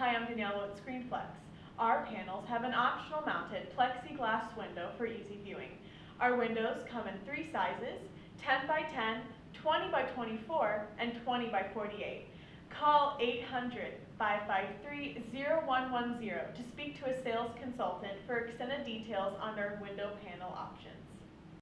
Hi, I'm Danielle at ScreenPlex. Our panels have an optional mounted plexiglass window for easy viewing. Our windows come in three sizes, 10 by 10, 20 by 24, and 20 by 48. Call 800-553-0110 to speak to a sales consultant for extended details on our window panel.